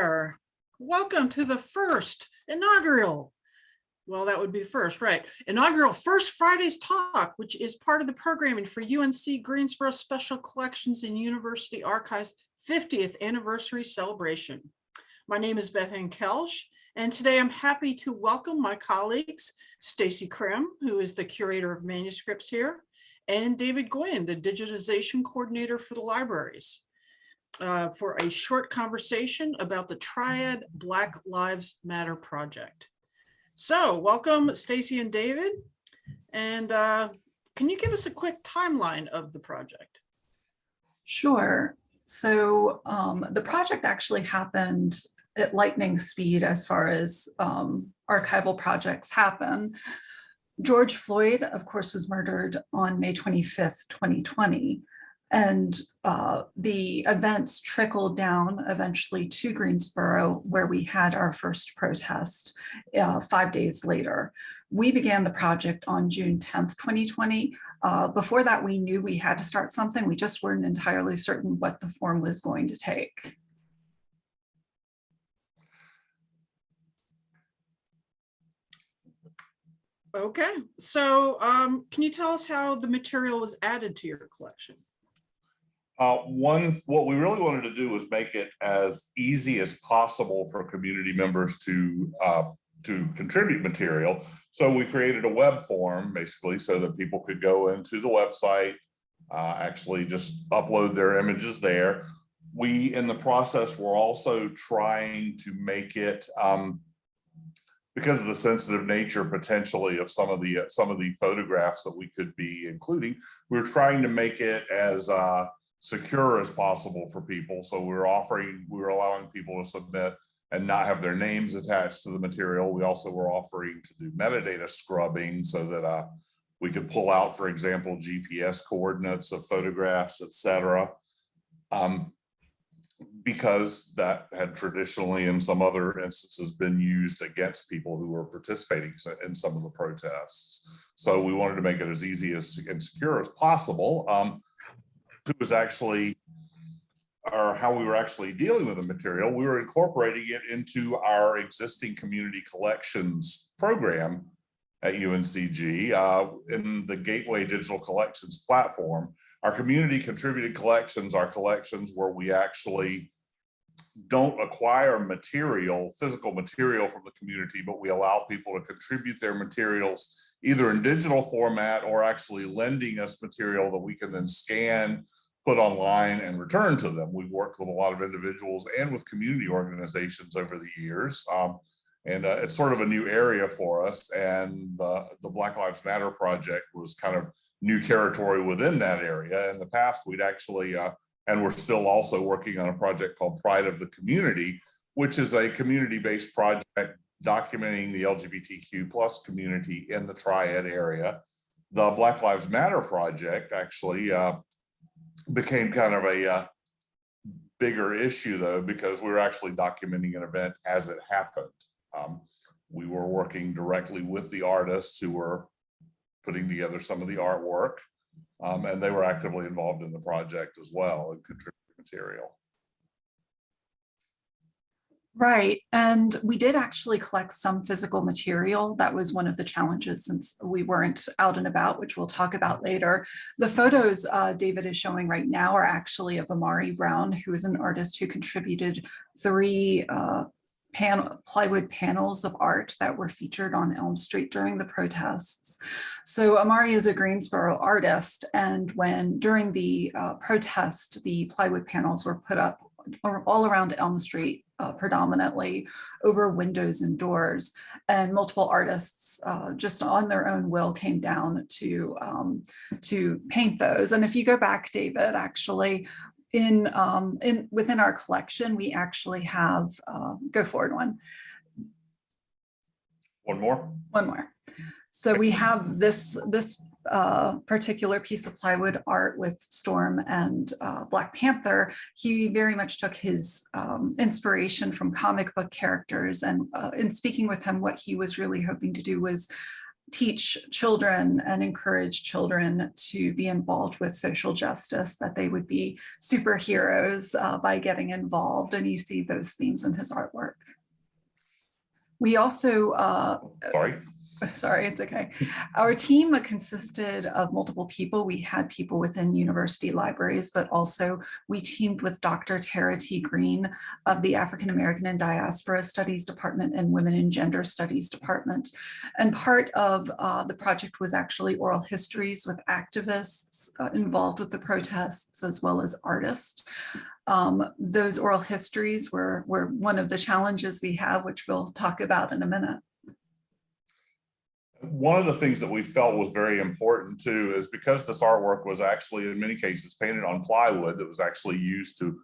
there. Welcome to the first inaugural. Well, that would be first, right? Inaugural First Fridays Talk, which is part of the programming for UNC Greensboro Special Collections and University Archives 50th anniversary celebration. My name is Beth Ann Koelsch, and today I'm happy to welcome my colleagues, Stacy Krim, who is the curator of manuscripts here, and David Gwynn, the digitization coordinator for the libraries uh, for a short conversation about the Triad Black Lives Matter project. So welcome Stacy and David. And uh, can you give us a quick timeline of the project? Sure. So um, the project actually happened at lightning speed as far as um, archival projects happen. George Floyd, of course, was murdered on May 25th, 2020. And uh, the events trickled down eventually to Greensboro, where we had our first protest uh, five days later. We began the project on June 10th, 2020. Uh, before that, we knew we had to start something. We just weren't entirely certain what the form was going to take. Okay, so um, can you tell us how the material was added to your collection? Uh, one, what we really wanted to do was make it as easy as possible for community members to uh, to contribute material. So we created a web form basically so that people could go into the website, uh, actually just upload their images there. We, in the process, were also trying to make it um, because of the sensitive nature potentially of some of the some of the photographs that we could be including. We were trying to make it as uh, secure as possible for people. So we were offering, we were allowing people to submit and not have their names attached to the material. We also were offering to do metadata scrubbing so that uh, we could pull out, for example, GPS coordinates of photographs, etc. Um, because that had traditionally in some other instances been used against people who were participating in some of the protests. So we wanted to make it as easy as and secure as possible. Um, who was actually or how we were actually dealing with the material, we were incorporating it into our existing community collections program at UNCG uh, in the Gateway Digital Collections platform. Our community contributed collections are collections where we actually don't acquire material, physical material from the community, but we allow people to contribute their materials either in digital format or actually lending us material that we can then scan, put online and return to them. We've worked with a lot of individuals and with community organizations over the years. Um, and uh, it's sort of a new area for us. And the, the Black Lives Matter project was kind of new territory within that area. In the past, we'd actually, uh, and we're still also working on a project called Pride of the Community, which is a community-based project documenting the LGBTQ plus community in the Triad area. The Black Lives Matter project actually uh, became kind of a uh, bigger issue though, because we were actually documenting an event as it happened. Um, we were working directly with the artists who were putting together some of the artwork, um, and they were actively involved in the project as well and contributed material. Right. And we did actually collect some physical material. That was one of the challenges since we weren't out and about, which we'll talk about later. The photos uh, David is showing right now are actually of Amari Brown, who is an artist who contributed three uh, panel, plywood panels of art that were featured on Elm Street during the protests. So Amari is a Greensboro artist. And when during the uh, protest, the plywood panels were put up all around Elm Street, uh, predominantly over windows and doors. And multiple artists uh, just on their own will came down to, um, to paint those. And if you go back, David, actually, in, um, in within our collection, we actually have, uh, go forward one. One more? One more. So we have this, this uh, particular piece of plywood art with Storm and uh, Black Panther, he very much took his um, inspiration from comic book characters. And uh, in speaking with him, what he was really hoping to do was teach children and encourage children to be involved with social justice, that they would be superheroes uh, by getting involved. And you see those themes in his artwork. We also uh, Sorry. Sorry, it's okay. Our team consisted of multiple people. We had people within university libraries, but also we teamed with Dr. Tara T. Green of the African American and Diaspora Studies Department and Women and Gender Studies Department. And part of uh, the project was actually oral histories with activists uh, involved with the protests as well as artists. Um, those oral histories were, were one of the challenges we have, which we'll talk about in a minute. One of the things that we felt was very important too is because this artwork was actually in many cases painted on plywood that was actually used to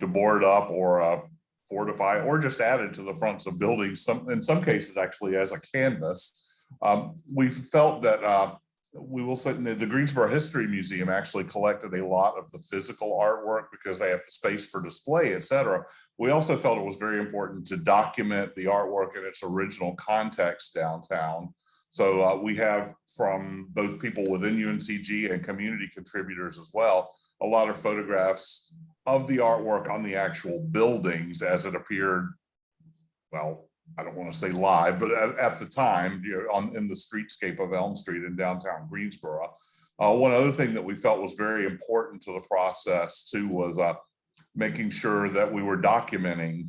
to board up or uh, fortify or just added to the fronts of buildings, some in some cases actually as a canvas. Um, we felt that uh, we will say the Greensboro History Museum actually collected a lot of the physical artwork because they have the space for display, et cetera. We also felt it was very important to document the artwork in its original context downtown. So uh, we have from both people within UNCG and community contributors as well, a lot of photographs of the artwork on the actual buildings as it appeared, well, I don't want to say live, but at, at the time, you know, on in the streetscape of Elm Street in downtown Greensboro. Uh, one other thing that we felt was very important to the process too was uh, making sure that we were documenting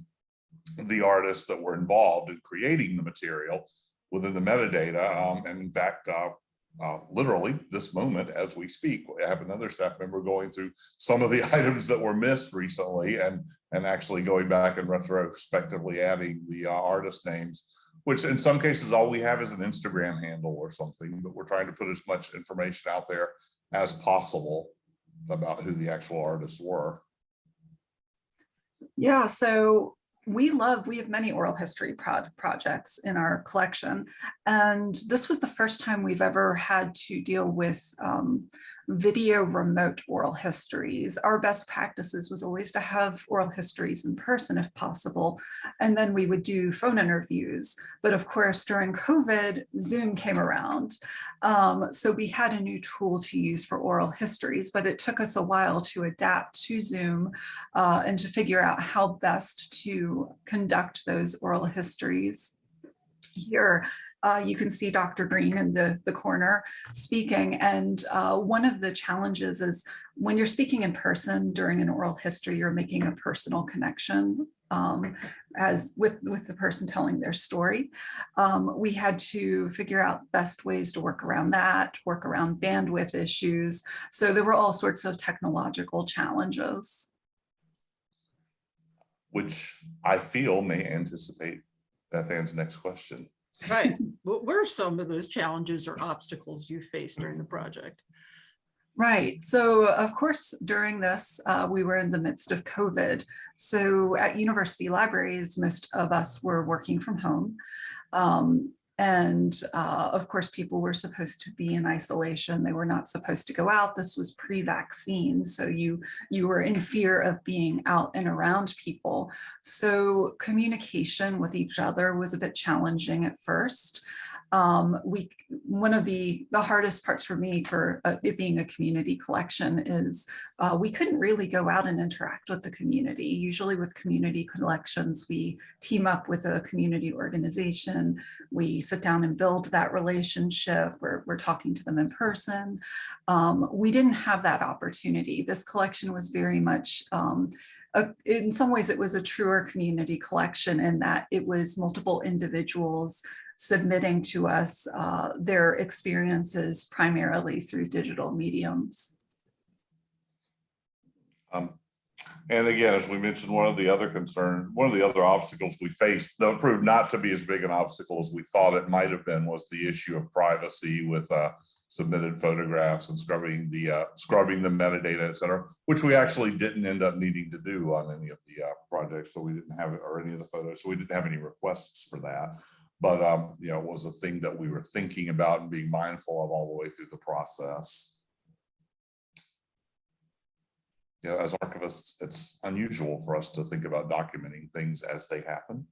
the artists that were involved in creating the material within the metadata. Um, and in fact, uh, uh, literally this moment as we speak, I have another staff member going through some of the items that were missed recently and, and actually going back and retrospectively adding the uh, artist names, which in some cases, all we have is an Instagram handle or something, but we're trying to put as much information out there as possible about who the actual artists were. Yeah, so we love, we have many oral history pro projects in our collection. And this was the first time we've ever had to deal with um, video remote oral histories. Our best practices was always to have oral histories in person if possible. And then we would do phone interviews. But of course, during COVID, Zoom came around. Um, so we had a new tool to use for oral histories, but it took us a while to adapt to Zoom uh, and to figure out how best to conduct those oral histories. Here, uh, you can see Dr. Green in the, the corner speaking. And uh, one of the challenges is when you're speaking in person during an oral history, you're making a personal connection um, as with, with the person telling their story. Um, we had to figure out best ways to work around that, work around bandwidth issues. So there were all sorts of technological challenges which I feel may anticipate Beth Ann's next question. Right. What were some of those challenges or obstacles you faced during the project? Right. So of course, during this, uh, we were in the midst of COVID. So at university libraries, most of us were working from home. Um, and uh, of course, people were supposed to be in isolation. They were not supposed to go out. This was pre-vaccine. So you, you were in fear of being out and around people. So communication with each other was a bit challenging at first um, we one of the the hardest parts for me for uh, it being a community collection is uh, we couldn't really go out and interact with the community. Usually with community collections, we team up with a community organization. We sit down and build that relationship. We're, we're talking to them in person. Um, we didn't have that opportunity. This collection was very much um, a, in some ways, it was a truer community collection in that it was multiple individuals submitting to us uh, their experiences primarily through digital mediums. Um, and again, as we mentioned, one of the other concern, one of the other obstacles we faced, though it proved not to be as big an obstacle as we thought it might have been, was the issue of privacy with uh, submitted photographs and scrubbing the uh, scrubbing the metadata, et cetera, which we actually didn't end up needing to do on any of the uh, projects. So we didn't have it or any of the photos. So we didn't have any requests for that but um, you know, it was a thing that we were thinking about and being mindful of all the way through the process. You know, as archivists, it's unusual for us to think about documenting things as they happen.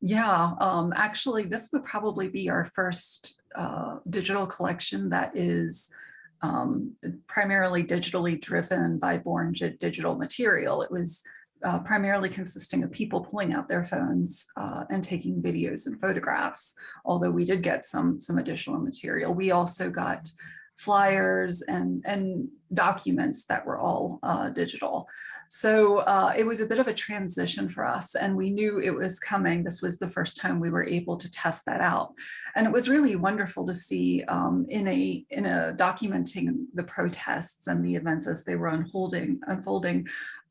Yeah, um, actually, this would probably be our first uh, digital collection that is um, primarily digitally driven by Born Digital Material. It was uh, primarily consisting of people pulling out their phones uh, and taking videos and photographs, although we did get some, some additional material. We also got flyers and, and documents that were all uh, digital. So uh, it was a bit of a transition for us and we knew it was coming. This was the first time we were able to test that out. And it was really wonderful to see um, in a in a documenting the protests and the events as they were unfolding, unfolding.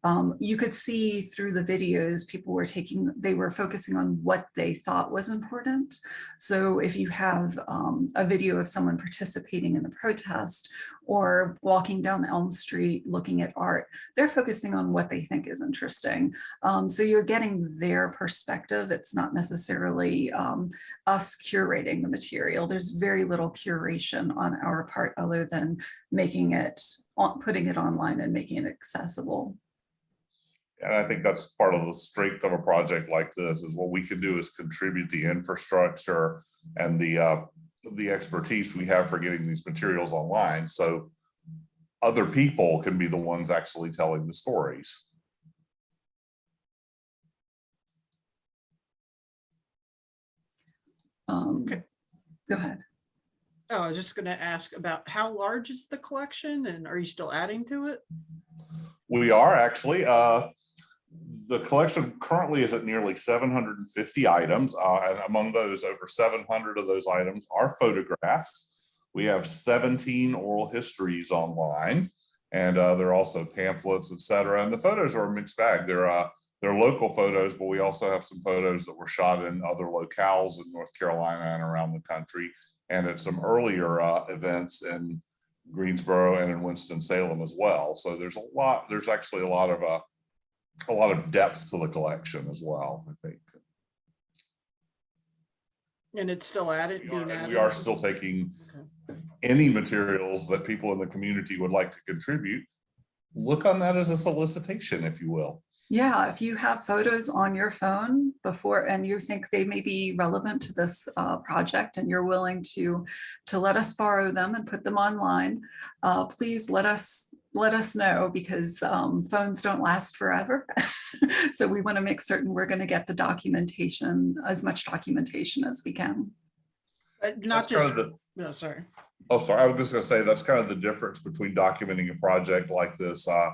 Um, you could see through the videos, people were taking, they were focusing on what they thought was important. So if you have um, a video of someone participating in the protest or walking down Elm Street looking at art, they're focusing on what they think is interesting. Um, so you're getting their perspective. It's not necessarily um, us curating the material. There's very little curation on our part other than making it, putting it online and making it accessible. And I think that's part of the strength of a project like this is what we can do is contribute the infrastructure and the uh, the expertise we have for getting these materials online. So other people can be the ones actually telling the stories. Um, Okay. Go ahead. Oh, I was just gonna ask about how large is the collection and are you still adding to it? We are actually, uh, the collection currently is at nearly seven hundred and fifty items, uh, and among those, over seven hundred of those items are photographs. We have seventeen oral histories online, and, uh, there are also pamphlets, etc. and the photos are a mixed bag. They're, uh, they're local photos, but we also have some photos that were shot in other locales in North Carolina and around the country, and at some earlier, uh, events in Greensboro and in Winston-Salem as well. So there's a lot, there's actually a lot of, uh, a lot of depth to the collection as well, I think. And it's still added? We are, added? we are still taking Okay. any materials that people in the community would like to contribute. Look on that as a solicitation, if you will. Yeah, if you have photos on your phone before and you think they may be relevant to this uh, project and you're willing to to let us borrow them and put them online, uh, please let us let us know because um, phones don't last forever. so we want to make certain we're going to get the documentation, as much documentation as we can. Uh, Not That's kind just, of the, no, sorry. oh, sorry, I was just gonna say, that's kind of the difference between documenting a project like this, uh,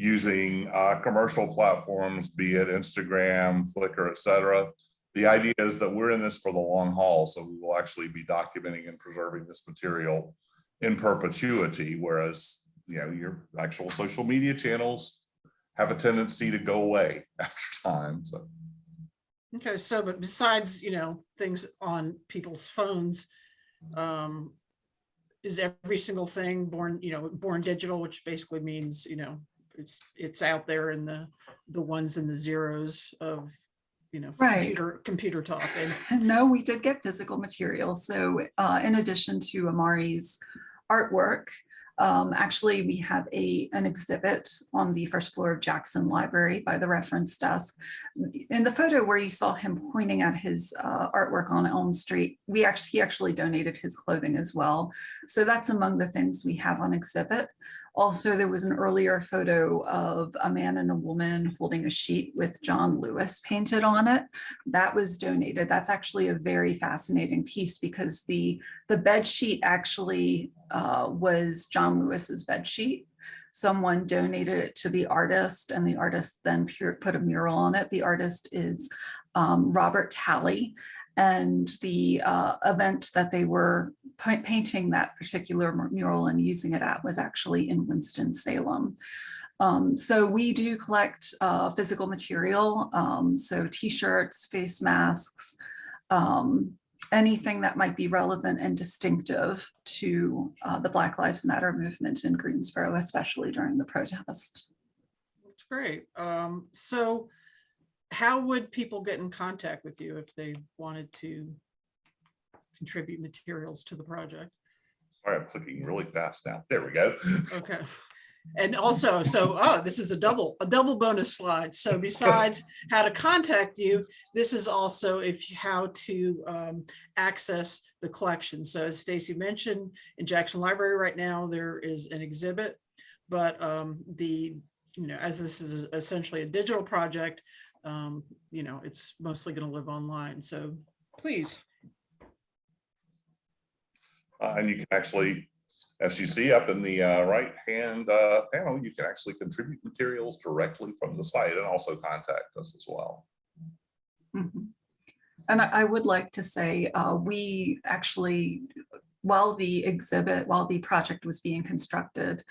using, uh, commercial platforms, be it Instagram, Flickr, et cetera. The idea is that we're in this for the long haul, so we will actually be documenting and preserving this material in perpetuity, whereas, you know, your actual social media channels have a tendency to go away after time, so. Okay, so but besides, you know, things on people's phones, um, is every single thing born, you know, born digital, which basically means, you know, it's, it's out there in the, the ones and the zeros of, you know, Right. computer, computer talk. And No, we did get physical material. So uh, in addition to Amari's artwork, um, actually, we have a an exhibit on the first floor of Jackson Library by the reference desk. In the photo where you saw him pointing at his uh, artwork on Elm Street, we actually he actually donated his clothing as well. So that's among the things we have on exhibit. Also, there was an earlier photo of a man and a woman holding a sheet with John Lewis painted on it that was donated. That's actually a very fascinating piece because the the bed sheet actually uh, was John Lewis's bed sheet. Someone donated it to the artist and the artist then put a mural on it. The artist is um, Robert Talley. And the uh, event that they were painting that particular mural and using it at was actually in Winston-Salem. Um, so we do collect uh, physical material, um, so t-shirts, face masks, um, anything that might be relevant and distinctive to uh, the Black Lives Matter movement in Greensboro, especially during the protest. That's great. Um, so how would people get in contact with you if they wanted to contribute materials to the project? Sorry, I'm clicking really fast now. There we go. Okay, And also, so, oh, this is a double, a double bonus slide. So besides how to contact you, this is also if, you- how to um, access the collection. So as Stacy mentioned, in Jackson Library right now, there is an exhibit. But um, the, you know, as this is essentially a digital project, um, you know, it's mostly going to live online. So please. Uh, and you can actually, as you see up in the uh, right-hand uh, panel, you can actually contribute materials directly from the site and also contact us as well. Mhm. And I, I would like to say, uh, we actually, while the exhibit, while the project was being constructed,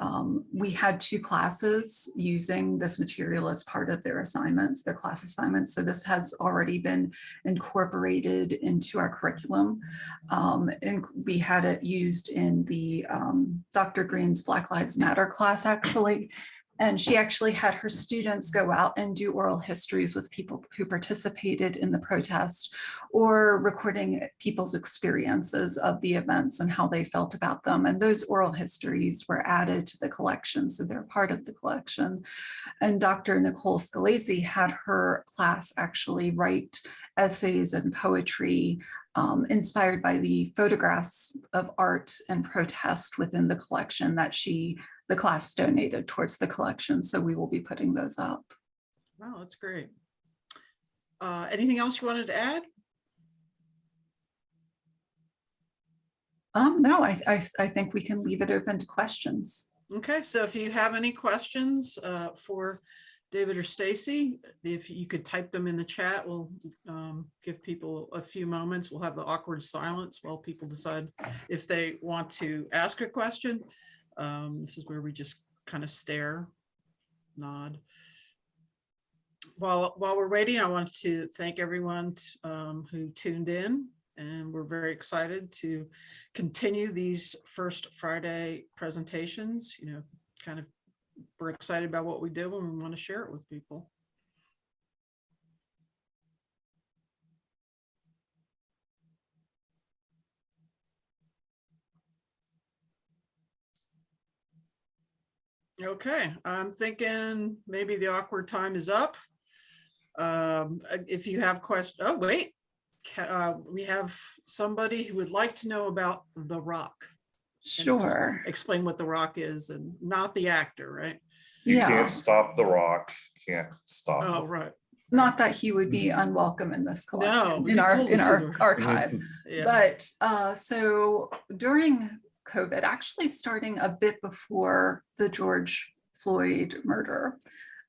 um, we had two classes using this material as part of their assignments, their class assignments. So this has already been incorporated into our curriculum. Um, and we had it used in the um, Dr. Green's Black Lives Matter class, actually. And she actually had her students go out and do oral histories with people who participated in the protest or recording people's experiences of the events and how they felt about them. And those oral histories were added to the collection, so they're part of the collection. And Dr. Nicole Scalese had her class actually write essays and poetry um, inspired by the photographs of art and protest within the collection that she the class donated towards the collection. So we will be putting those up. Wow, that's great. Uh, anything else you wanted to add? Um, no, I, I, I think we can leave it open to questions. Okay, so if you have any questions uh, for David or Stacy, if you could type them in the chat, we'll um, give people a few moments. We'll have the awkward silence while people decide if they want to ask a question. Um, This is where we just kind of stare, nod. While, while we're waiting, I want to thank everyone um, who tuned in and we're very excited to continue these first Friday presentations, you know, kind of, we're excited about what we do and we want to share it with people. Okay, I'm thinking maybe the awkward time is up. Um, if you have questions, oh, wait. Uh, we have somebody who would like to know about The Rock. and ex- Sure. Explain what The Rock is and not the actor, right? You Yeah, can't stop the rock, can't stop. Oh, right. not that he would be unwelcome in this No, collection, it'd in our, in our archive. Yeah. But uh, so during COVID, actually starting a bit before the George Floyd murder,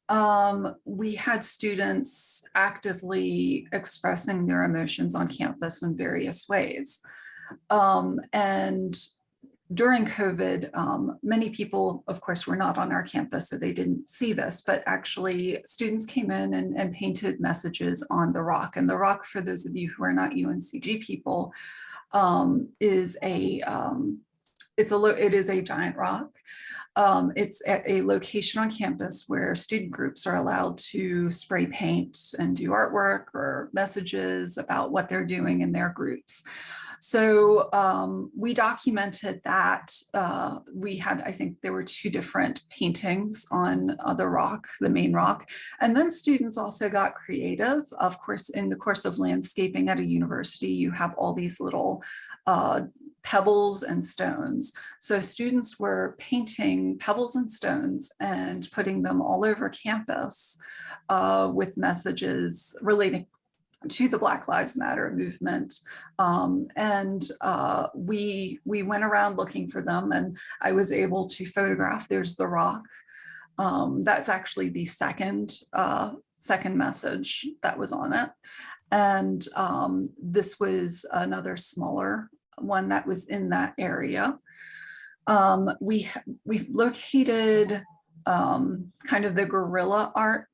um, we had students actively expressing their emotions on campus in various ways. Um, and during COVID, um, many people, of course, were not on our campus, so they didn't see this, but actually students came in and, and painted messages on the rock. And the rock, for those of you who are not UNCG people, um, is a, um, it's a, it is a giant rock. Um, it's at a location on campus where student groups are allowed to spray paint and do artwork or messages about what they're doing in their groups. So um, we documented that. Uh, we had, I think there were two different paintings on uh, the rock, the main rock. And then students also got creative. Of course, in the course of landscaping at a university, you have all these little uh, pebbles and stones. So students were painting pebbles and stones and putting them all over campus uh, with messages relating to the Black Lives Matter movement. Um, and uh, we, we went around looking for them and I was able to photograph, there's the rock. Um, that's actually the second, uh, second message that was on it. And um, this was another smaller one that was in that area. Um, we, we've located um, kind of the guerrilla art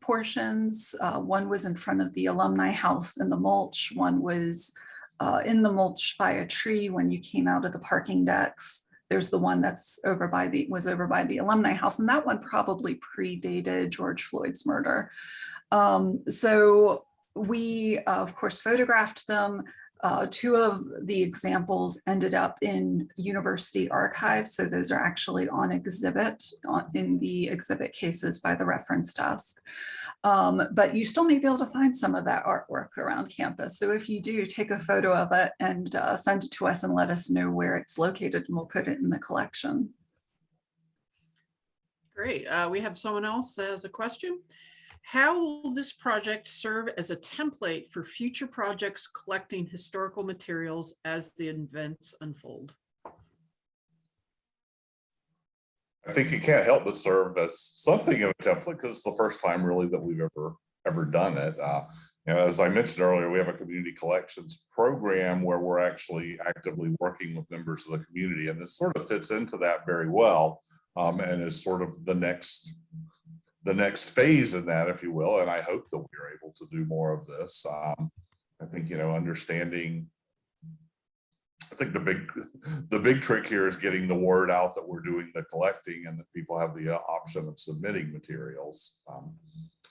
portions. Uh, one was in front of the alumni house in the mulch. One was uh, in the mulch by a tree when you came out of the parking decks. There's the one that's over by the, was over by the alumni house. And that one probably predated George Floyd's murder. Um, so we, uh, of course, photographed them. Uh, two of the examples ended up in university archives, so those are actually on exhibit in the exhibit cases by the reference desk. Um, but you still may be able to find some of that artwork around campus. So if you do, take a photo of it and uh, send it to us and let us know where it's located and we'll put it in the collection. Great. Uh, we have someone else that has a question. How will this project serve as a template for future projects collecting historical materials as the events unfold? I think it can't help but serve as something of a template because it's the first time really that we've ever, ever done it. Uh, you know, as I mentioned earlier, we have a community collections program where we're actually actively working with members of the community and this sort of fits into that very well. Um, and is sort of the next, the next phase in that, if you will, and I hope that we're able to do more of this. Um, I think, you know, understanding I think the big, the big trick here is getting the word out that we're doing the collecting and that people have the uh, option of submitting materials. Um,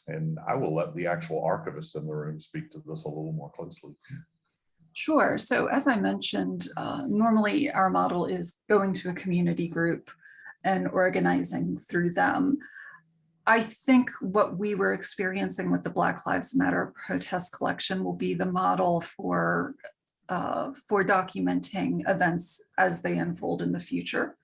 And I will let the actual archivist in the room speak to this a little more closely. Sure. So as I mentioned, uh, normally our model is going to a community group and organizing through them. I think what we were experiencing with the Black Lives Matter protest collection will be the model for uh, for documenting events as they unfold in the future.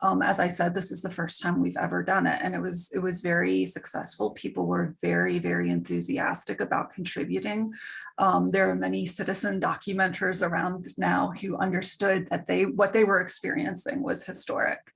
Um, as I said, this is the first time we've ever done it, and it was it was very successful. People were very, very enthusiastic about contributing. Um, there are many citizen documenters around now who understood that they what they were experiencing was historic.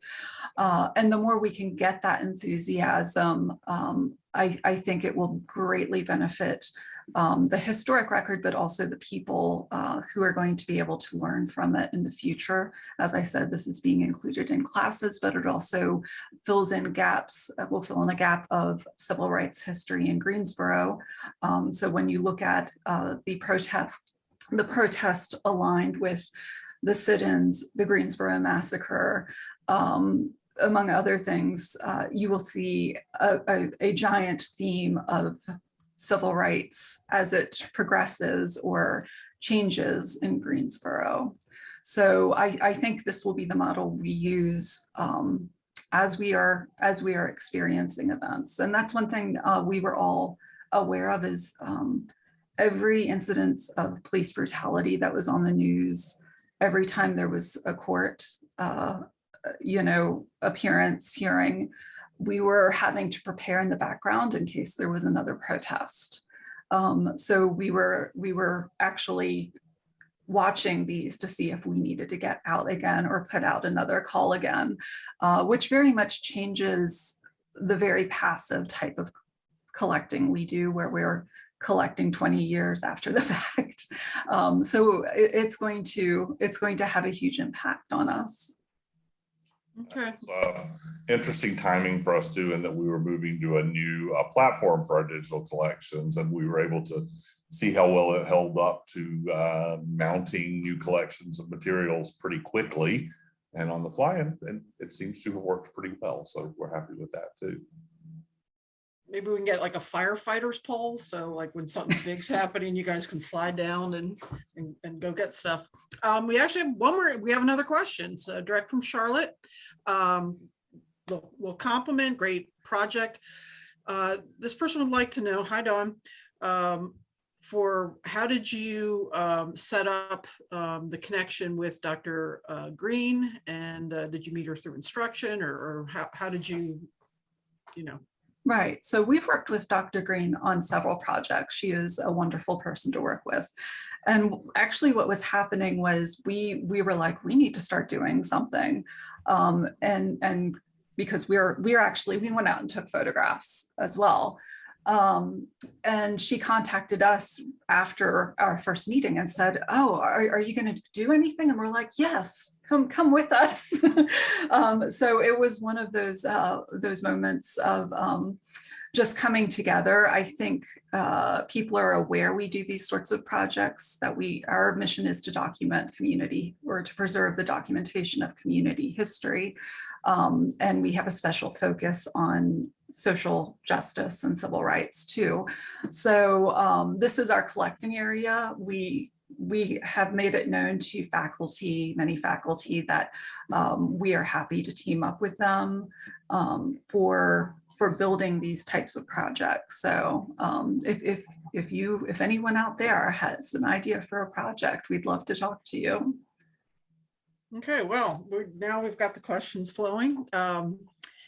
Uh, and the more we can get that enthusiasm, um, I, I think it will greatly benefit um, the historic record, but also the people uh, who are going to be able to learn from it in the future. As I said, this is being included in classes, but it also fills in gaps, uh, will fill in a gap of civil rights history in Greensboro. Um, so when you look at uh, the protest, the protest aligned with the sit-ins, the Greensboro massacre, um, among other things, uh, you will see a, a, a giant theme of civil rights as it progresses or changes in Greensboro. So I, I think this will be the model we use um, as we are as we are experiencing events. And that's one thing uh, we were all aware of is um, every incident of police brutality that was on the news, every time there was a court, uh, you know, appearance, hearing, we were having to prepare in the background in case there was another protest. Um, so we were we were actually watching these to see if we needed to get out again or put out another call again, uh, which very much changes the very passive type of collecting we do where we're collecting 20 years after the fact. Um, so it, it's going to it's going to have a huge impact on us. Okay, uh, interesting timing for us too, in that we were moving to a new uh, platform for our digital collections and we were able to see how well it held up to uh, mounting new collections of materials pretty quickly and on the fly and, and it seems to have worked pretty well. So we're happy with that too. Maybe we can get like a firefighter's pole, so like when something big's happening, you guys can slide down and, and, and go get stuff. Um, we actually have one more, we have another question, so direct from Charlotte. Um, we'll, we'll compliment, great project. Uh, this person would like to know, hi Dawn, um, for how did you um, set up um, the connection with Dr. uh, Green? And uh, did you meet her through instruction or, or how, how did you, you know, Right. So we've worked with Dr. Green on several projects. She is a wonderful person to work with. And actually what was happening was we we were like, we need to start doing something. Um, and and because we're we're actually we went out and took photographs as well. Um, and she contacted us after our first meeting and said, oh, are, are you going to do anything? And we're like, yes, come come with us. um, so it was one of those uh, those moments of um, just coming together. I think uh, people are aware we do these sorts of projects, that we our mission is to document community or to preserve the documentation of community history. Um, and we have a special focus on social justice and civil rights too. So um, this is our collecting area. We we have made it known to faculty, many faculty that um, we are happy to team up with them um, for for building these types of projects. So um, if, if, if you, if anyone out there has an idea for a project, we'd love to talk to you. Okay, well, now we've got the questions flowing. Um,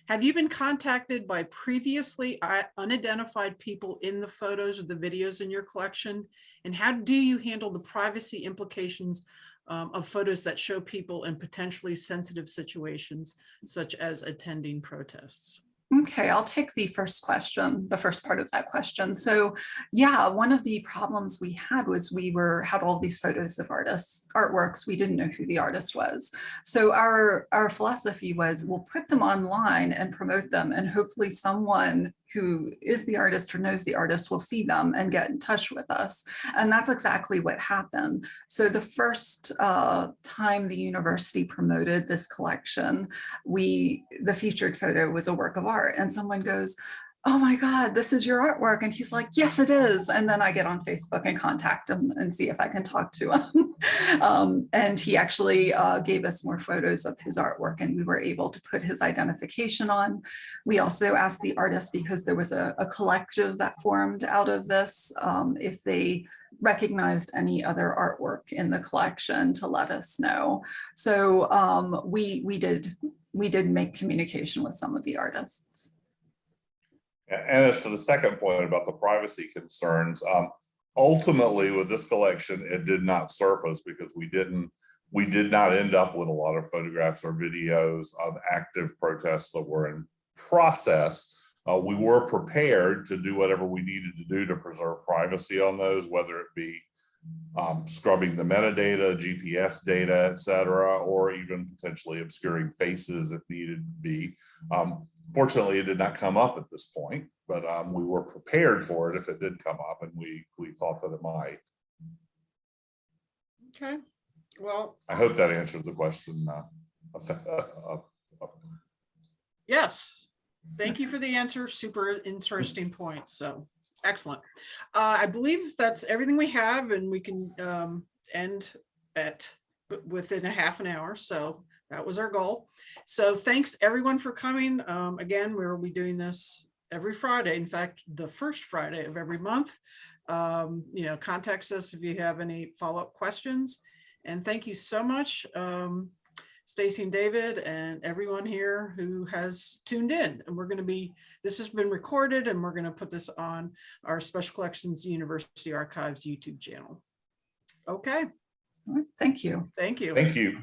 have you been contacted by previously unidentified people in the photos or the videos in your collection? And how do you handle the privacy implications um, of photos that show people in potentially sensitive situations, such as attending protests? Okay, I'll take the first question, the first part of that question. So yeah, one of the problems we had was we were had all these photos of artists, artworks. We didn't know who the artist was. So our, our philosophy was we'll put them online and promote them and hopefully someone who is the artist or knows the artist will see them and get in touch with us. And that's exactly what happened. So the first uh, time the university promoted this collection, we, the featured photo was a work of art and someone goes, oh my God, this is your artwork. And he's like, yes, it is. And then I get on Facebook and contact him and see if I can talk to him. um, and he actually uh, gave us more photos of his artwork and we were able to put his identification on. We also asked the artist because there was a, a collective that formed out of this, um, if they recognized any other artwork in the collection to let us know. So um, we, we did, we did make communication with some of the artists. And as to the second point about the privacy concerns, um, ultimately with this collection, it did not surface because we didn't, we did not end up with a lot of photographs or videos of active protests that were in process. Uh, we were prepared to do whatever we needed to do to preserve privacy on those, whether it be um, scrubbing the metadata, GPS data, et cetera, or even potentially obscuring faces if needed to be. Um, Fortunately, it did not come up at this point, but um, we were prepared for it if it did come up and we, we thought that it might. Okay, well, I hope that answered the question. uh, yes, thank you for the answer. Super interesting point. So excellent. Uh, I believe that's everything we have and we can um, end at within a half an hour. So that was our goal. So thanks everyone for coming. Um, again, we'll be doing this every Friday. In fact, the first Friday of every month. Um, you know, contact us if you have any follow-up questions. And thank you so much. Um, Stacy and David and everyone here who has tuned in. And we're going to be, this has been recorded and we're going to put this on our Special Collections University Archives YouTube channel. Okay, All right, Thank you. thank you. Thank you.